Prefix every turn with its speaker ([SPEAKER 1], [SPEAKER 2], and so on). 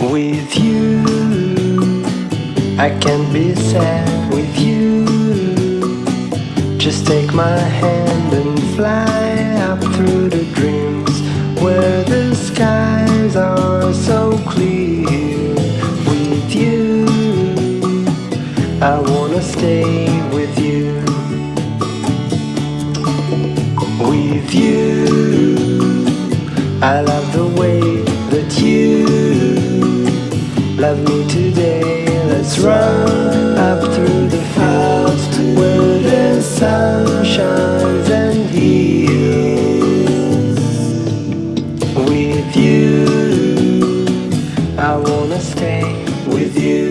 [SPEAKER 1] with you. I can be sad with you. Just take my hand and fly up through the dreams Where the skies are so clear. With you I wanna stay with you. With you I love Love me today, let's run up through the fields where the sun shines and heals. With you, I wanna stay with you.